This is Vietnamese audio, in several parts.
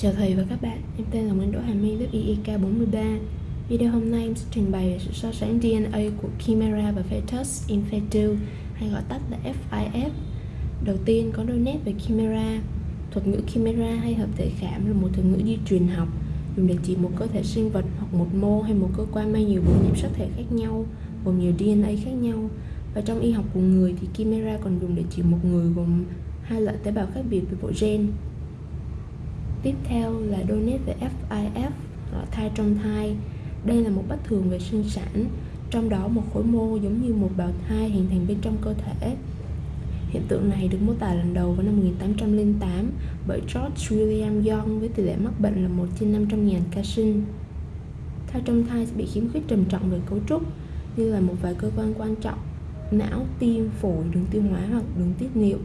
Chào thầy và các bạn, em tên là Nguyễn Đỗ Hà My, lớp IEK 43 Video hôm nay em sẽ trình bày về sự so sánh DNA của Chimera và Fetus in Fetu hay gọi tắt là FIF Đầu tiên có đôi nét về Chimera. Thuật ngữ Chimera hay hợp thể khảm là một thuật ngữ di truyền học dùng để chỉ một cơ thể sinh vật hoặc một mô hay một cơ quan mang nhiều bộ nhiễm sắc thể khác nhau gồm nhiều DNA khác nhau. Và trong y học của người thì Chimera còn dùng để chỉ một người gồm hai loại tế bào khác biệt về bộ gen. Tiếp theo là donate về FIF, ờ, thai trong thai. Đây là một bất thường về sinh sản, trong đó một khối mô giống như một bào thai hình thành bên trong cơ thể. Hiện tượng này được mô tả lần đầu vào năm 1808 bởi George William Young với tỷ lệ mắc bệnh là 1 trên 500.000 ca sinh. Thai trong thai sẽ bị khiếm khuyết trầm trọng về cấu trúc như là một vài cơ quan quan trọng, não, tim, phổi, đường tiêu hóa hoặc đường tiết niệu.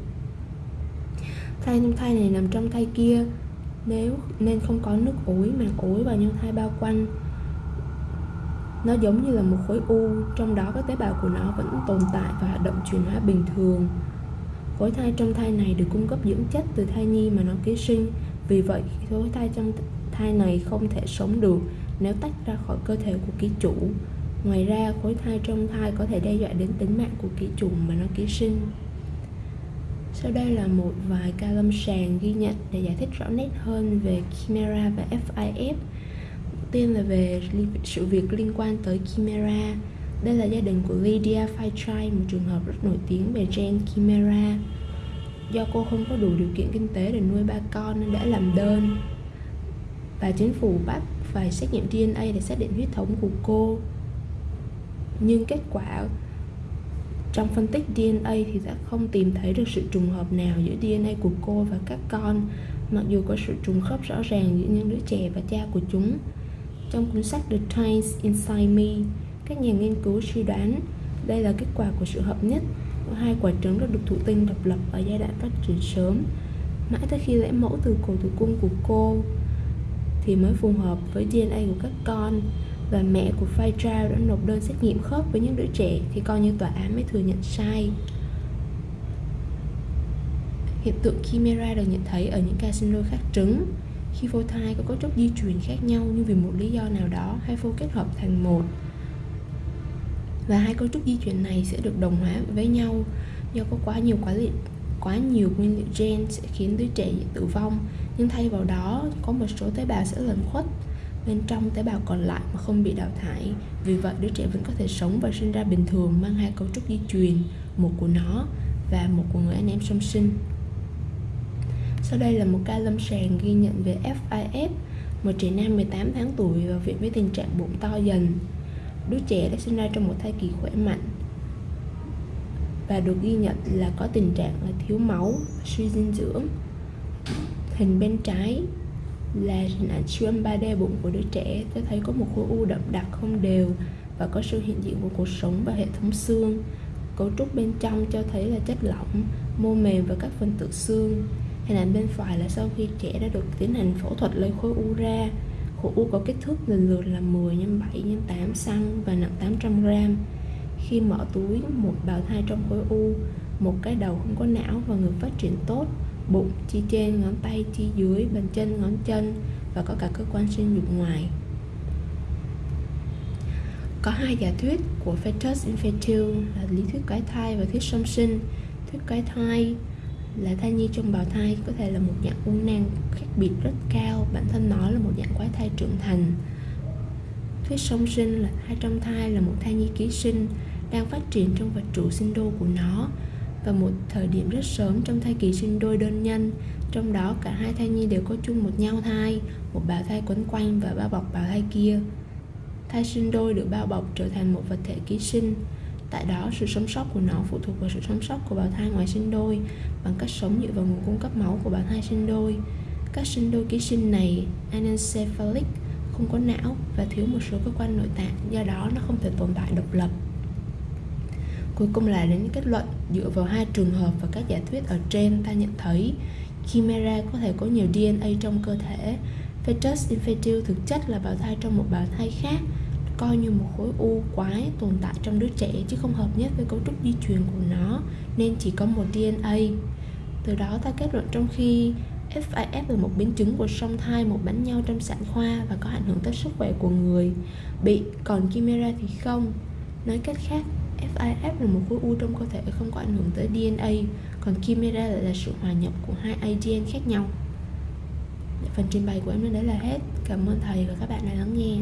Thai trong thai này nằm trong thai kia nếu nên không có nước ối mà ối vào nhân thai bao quanh, nó giống như là một khối u, trong đó các tế bào của nó vẫn tồn tại và hoạt động chuyển hóa bình thường. Khối thai trong thai này được cung cấp dưỡng chất từ thai nhi mà nó ký sinh, vì vậy khối thai trong thai này không thể sống được nếu tách ra khỏi cơ thể của ký chủ. Ngoài ra, khối thai trong thai có thể đe dọa đến tính mạng của ký chủ mà nó ký sinh sau đây là một vài ca lâm sàng ghi nhận để giải thích rõ nét hơn về Chimera và FIF. Đầu tiên là về sự việc liên quan tới Chimera. Đây là gia đình của Lydia Fairchild, một trường hợp rất nổi tiếng về gen Chimera. Do cô không có đủ điều kiện kinh tế để nuôi ba con nên đã làm đơn và chính phủ bắt phải xét nghiệm DNA để xác định huyết thống của cô. Nhưng kết quả trong phân tích DNA thì đã không tìm thấy được sự trùng hợp nào giữa DNA của cô và các con, mặc dù có sự trùng khớp rõ ràng giữa những đứa trẻ và cha của chúng. Trong cuốn sách The Times Inside Me, các nhà nghiên cứu suy đoán đây là kết quả của sự hợp nhất của hai quả trứng đã được thụ tinh độc lập ở giai đoạn phát triển sớm. Mãi tới khi lấy mẫu từ cổ tử cung của cô thì mới phù hợp với DNA của các con và mẹ của Fairchild đã nộp đơn xét nghiệm khớp với những đứa trẻ thì coi như tòa án mới thừa nhận sai. Hiện tượng chimera được nhận thấy ở những ca sinh đôi khác trứng. Khi phôi thai có cấu trúc di truyền khác nhau nhưng vì một lý do nào đó, hai phôi kết hợp thành một. Và hai cấu trúc di truyền này sẽ được đồng hóa với nhau. Do có quá nhiều quá liệu, quá nhiều nguyên liệu gen sẽ khiến đứa trẻ tử vong. Nhưng thay vào đó, có một số tế bào sẽ lẩn khuất bên trong tế bào còn lại mà không bị đào thải. Vì vậy, đứa trẻ vẫn có thể sống và sinh ra bình thường, mang hai cấu trúc di truyền, một của nó và một của người anh em song sinh. Sau đây là một ca lâm sàng ghi nhận về FIS một trẻ nam 18 tháng tuổi vào viện với tình trạng bụng to dần. Đứa trẻ đã sinh ra trong một thai kỳ khỏe mạnh và được ghi nhận là có tình trạng là thiếu máu, suy dinh dưỡng, hình bên trái là hình ảnh siêu âm 3D bụng của đứa trẻ. Tôi thấy có một khối u đậm đặc không đều và có sự hiện diện của cuộc sống và hệ thống xương. Cấu trúc bên trong cho thấy là chất lỏng, mô mềm và các phần tử xương. Hình ảnh bên phải là sau khi trẻ đã được tiến hành phẫu thuật lấy khối u ra. Khối u có kích thước lần lượt là 10 x 7 x 8 cm và nặng 800 g khi mở túi, một bào thai trong khối u, một cái đầu không có não và ngực phát triển tốt bụng, chi trên, ngón tay, chi dưới, bàn chân, ngón chân và có cả cơ quan sinh dục ngoài. Có hai giả thuyết của fetus infantile là lý thuyết cái thai và thuyết song sinh. Thuyết cái thai là thai nhi trong bào thai có thể là một dạng u nang khác biệt rất cao, bản thân nó là một dạng quái thai trưởng thành. Thuyết song sinh là thai trong thai là một thai nhi ký sinh đang phát triển trong vật trụ sinh đô của nó vào một thời điểm rất sớm trong thai kỳ sinh đôi đơn nhân. Trong đó, cả hai thai nhi đều có chung một nhau thai, một bào thai quấn quanh và bao bọc bào thai kia. Thai sinh đôi được bao bọc trở thành một vật thể ký sinh. Tại đó, sự sống sót của nó phụ thuộc vào sự sống sót của bào thai ngoài sinh đôi, bằng cách sống dựa vào nguồn cung cấp máu của bào thai sinh đôi. Các sinh đôi ký sinh này, anencephalic, không có não và thiếu một số cơ quan nội tạng, do đó nó không thể tồn tại độc lập. Cuối cùng là đến kết luận dựa vào hai trường hợp và các giả thuyết ở trên ta nhận thấy Chimera có thể có nhiều DNA trong cơ thể. Fetus infantil thực chất là bào thai trong một bào thai khác coi như một khối u quái tồn tại trong đứa trẻ chứ không hợp nhất với cấu trúc di truyền của nó nên chỉ có một DNA. Từ đó ta kết luận trong khi FIF là một biến chứng của song thai một bánh nhau trong sản khoa và có ảnh hưởng tới sức khỏe của người bị, còn Chimera thì không. Nói cách khác, FIF là một khối u trong cơ thể không có ảnh hưởng tới DNA, còn Chimera lại là sự hòa nhập của hai ADN khác nhau. Phần trình bày của em đến đấy là hết. Cảm ơn thầy và các bạn đã lắng nghe.